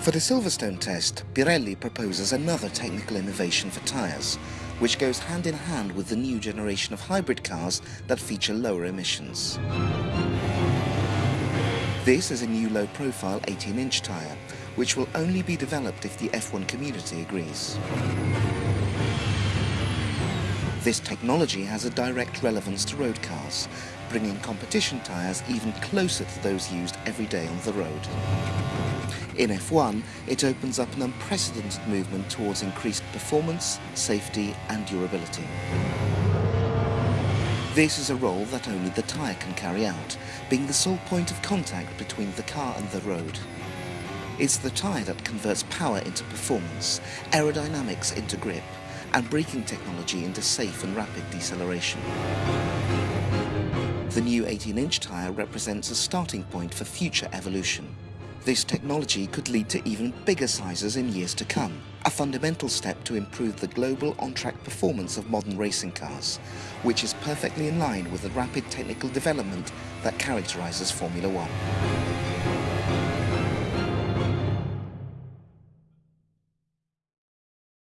For the Silverstone test, Pirelli proposes another technical innovation for tyres, which goes hand in hand with the new generation of hybrid cars that feature lower emissions. This is a new low-profile 18-inch tyre, which will only be developed if the F1 community agrees. This technology has a direct relevance to road cars, bringing competition tyres even closer to those used every day on the road. In F1, it opens up an unprecedented movement towards increased performance, safety and durability. This is a role that only the tyre can carry out, being the sole point of contact between the car and the road. It's the tyre that converts power into performance, aerodynamics into grip, and braking technology into safe and rapid deceleration. The new 18-inch tyre represents a starting point for future evolution. This technology could lead to even bigger sizes in years to come, a fundamental step to improve the global on-track performance of modern racing cars, which is perfectly in line with the rapid technical development that characterizes Formula One.